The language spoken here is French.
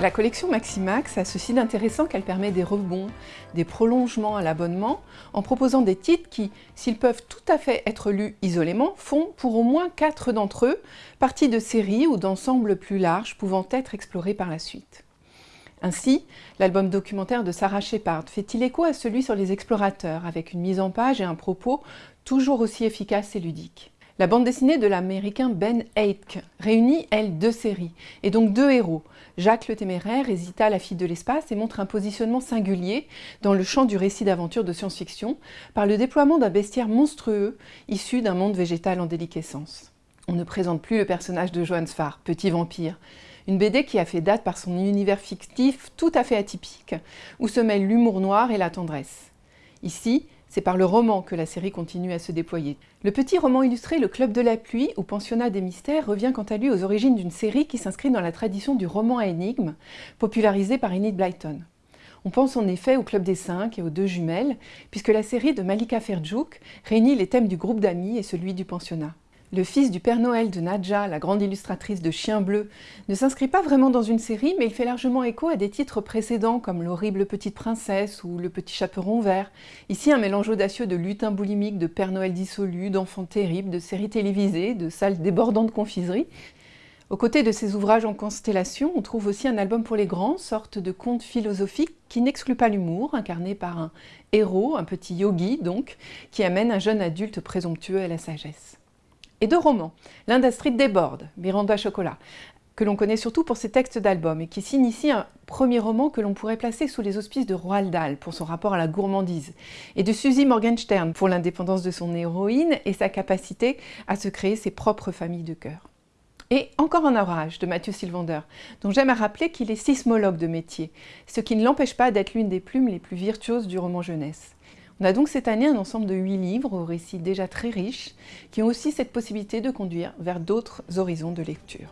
La collection Maximax a ceci d'intéressant qu'elle permet des rebonds, des prolongements à l'abonnement, en proposant des titres qui, s'ils peuvent tout à fait être lus isolément, font pour au moins quatre d'entre eux partie de séries ou d'ensembles plus larges pouvant être explorés par la suite. Ainsi, l'album documentaire de Sarah Shepard fait-il écho à celui sur les explorateurs, avec une mise en page et un propos toujours aussi efficace et ludique. La bande dessinée de l'américain Ben Aitke réunit, elle, deux séries, et donc deux héros. Jacques le Téméraire et Zita, la fille de l'espace, et montre un positionnement singulier dans le champ du récit d'aventure de science-fiction par le déploiement d'un bestiaire monstrueux issu d'un monde végétal en déliquescence. On ne présente plus le personnage de Johann Sfar, petit vampire, une BD qui a fait date par son univers fictif tout à fait atypique, où se mêlent l'humour noir et la tendresse. Ici, c'est par le roman que la série continue à se déployer. Le petit roman illustré Le Club de la Pluie ou Pensionnat des Mystères revient quant à lui aux origines d'une série qui s'inscrit dans la tradition du roman à énigmes, popularisé par Enid Blyton. On pense en effet au Club des Cinq et aux Deux Jumelles, puisque la série de Malika Ferjouk réunit les thèmes du groupe d'amis et celui du pensionnat. Le fils du Père Noël de Nadja, la grande illustratrice de Chien Bleu, ne s'inscrit pas vraiment dans une série, mais il fait largement écho à des titres précédents comme L'horrible petite princesse ou Le petit chaperon vert. Ici, un mélange audacieux de lutins boulimiques, de Père Noël dissolu, d'enfants terribles, de séries télévisées, de salles débordantes de confiserie. Aux côtés de ces ouvrages en constellation, on trouve aussi un album pour les grands, sorte de conte philosophique qui n'exclut pas l'humour, incarné par un héros, un petit yogi donc, qui amène un jeune adulte présomptueux à la sagesse et de romans. L'un d'Astrid déborde, Miranda Chocolat, que l'on connaît surtout pour ses textes d'albums et qui signe ici un premier roman que l'on pourrait placer sous les auspices de Roald Dahl pour son rapport à la gourmandise et de Suzy Morgenstern pour l'indépendance de son héroïne et sa capacité à se créer ses propres familles de cœur. Et encore un orage de Mathieu Sylvander, dont j'aime à rappeler qu'il est sismologue de métier, ce qui ne l'empêche pas d'être l'une des plumes les plus virtuoses du roman jeunesse. On a donc cette année un ensemble de huit livres aux récits déjà très riches qui ont aussi cette possibilité de conduire vers d'autres horizons de lecture.